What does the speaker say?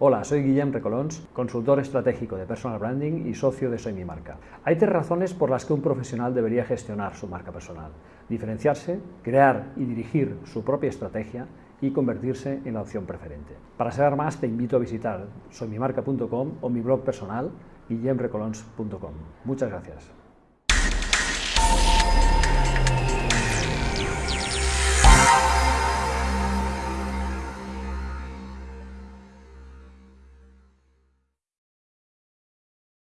Hola, soy Guillem Recolons, consultor estratégico de personal branding y socio de Soy Mi Marca. Hay tres razones por las que un profesional debería gestionar su marca personal. Diferenciarse, crear y dirigir su propia estrategia y convertirse en la opción preferente. Para saber más te invito a visitar soymimarca.com o mi blog personal guillemrecolons.com. Muchas gracias.